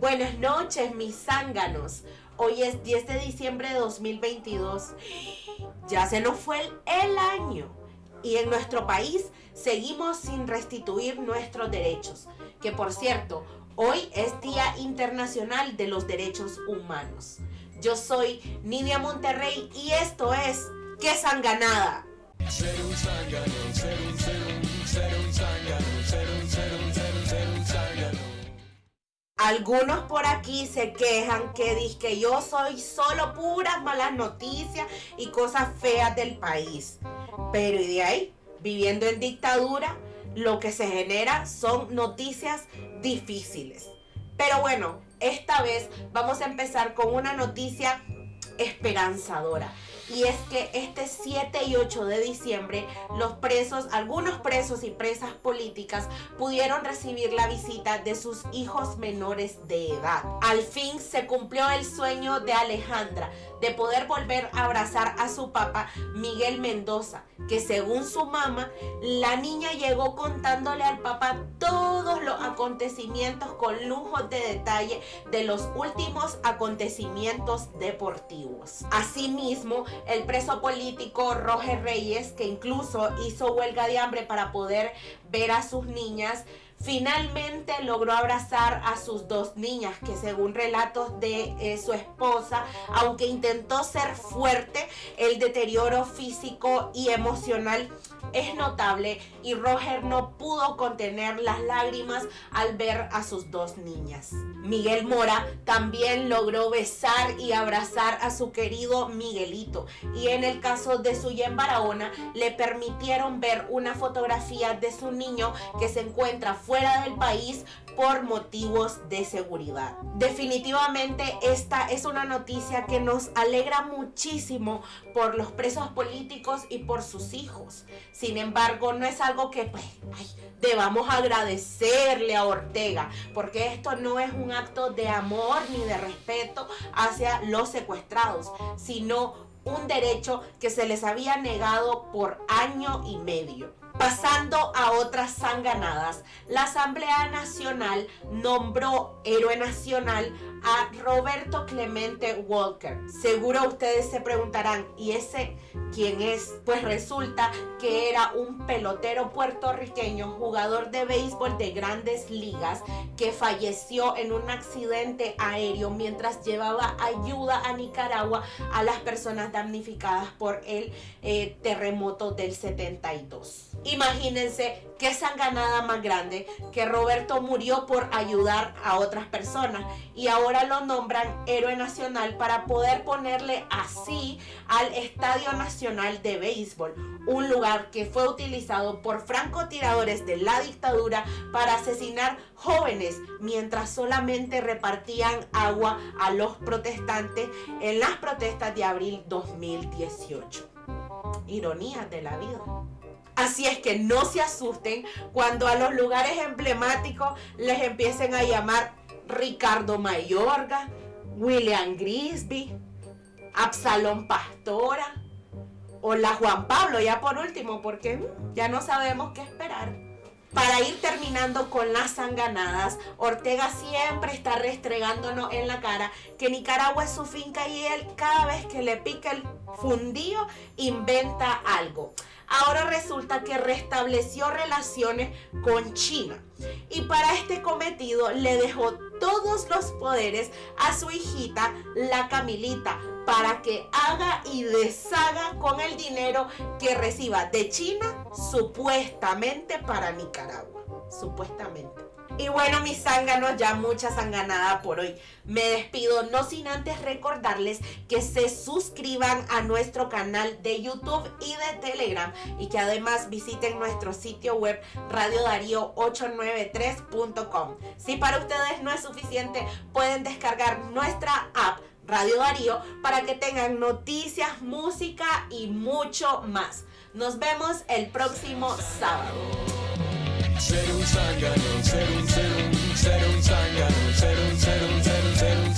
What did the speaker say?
Buenas noches, mis zánganos. Hoy es 10 de diciembre de 2022. Ya se nos fue el, año. Y en nuestro país seguimos sin restituir nuestros derechos. Que por cierto, hoy es Día Internacional de los Derechos Humanos. Yo soy Nidia Monterrey y esto es ¡Qué sanganada! Ser un zángano, ser un, ser ser un zángano, Algunos por aquí se quejan que dicen que yo soy solo puras malas noticias y cosas feas del país. Pero y de ahí, viviendo en dictadura, lo que se genera son noticias difíciles. Pero bueno, esta vez vamos a empezar con una noticia esperanzadora y es que este 7 y 8 de diciembre los presos, algunos presos y presas políticas pudieron recibir la visita de sus hijos menores de edad. Al fin se cumplió el sueño de Alejandra de poder volver a abrazar a su papá Miguel Mendoza, que según su mamá, la niña llegó contándole al papá acontecimientos con lujos de detalle de los últimos acontecimientos deportivos. Asimismo, el preso político Roger Reyes, que incluso hizo huelga de hambre para poder ver a sus niñas, finalmente logró abrazar a sus dos niñas que según relatos de eh, su esposa, aunque intentó ser fuerte, el deterioro físico y emocional es notable y Roger no pudo contener las lágrimas al ver a sus dos niñas. Miguel Mora también logró besar y abrazar a su querido Miguelito y en el caso de Suyen Barahona le permitieron ver una fotografía de su niño que se encuentra fuera del país por motivos de seguridad. Definitivamente esta es una noticia que nos alegra muchísimo por los presos políticos y por sus hijos. Sin embargo, no es algo que pues, debamos agradecerle a Ortega, porque esto no es un acto de amor ni de respeto hacia los secuestrados, sino un derecho que se les había negado por año y medio. Pasando a otras sanganadas, la Asamblea Nacional nombró héroe nacional a Roberto Clemente Walker. Seguro ustedes se preguntarán, ¿y ese quién es? Pues resulta que era un pelotero puertorriqueño, jugador de béisbol de grandes ligas, que falleció en un accidente aéreo mientras llevaba ayuda a Nicaragua a las personas damnificadas por el eh, terremoto del 72. Imagínense qué sanganada más grande que Roberto murió por ayudar a otras personas y ahora lo nombran héroe nacional para poder ponerle así al Estadio Nacional de Béisbol, un lugar que fue utilizado por francotiradores de la dictadura para asesinar jóvenes mientras solamente repartían agua a los protestantes en las protestas de abril 2018. Ironías de la vida. Así es que no se asusten cuando a los lugares emblemáticos les empiecen a llamar Ricardo Mayorga, William Grisby, Absalón Pastora o la Juan Pablo, ya por último, porque mm, ya no sabemos qué esperar. Para ir terminando con las sanganadas, Ortega siempre está restregándonos en la cara que Nicaragua es su finca y él cada vez que le pica el fundillo inventa algo ahora resulta que restableció relaciones con China. Y para este cometido le dejó todos los poderes a su hijita, la Camilita, para que haga y deshaga con el dinero que reciba de China, supuestamente para Nicaragua. Supuestamente. Y bueno, mis zánganos, ya mucha zanganada por hoy. Me despido, no sin antes recordarles que se suscriban a nuestro canal de YouTube y de Telegram y que además visiten nuestro sitio web radiodarío893.com. Si para ustedes no es suficiente, pueden descargar nuestra app Radio Darío para que tengan noticias, música y mucho más. Nos vemos el próximo sábado. Ser un zángano, ser un, ser un, ser un zángano, ser un, ser un, ser un, ser un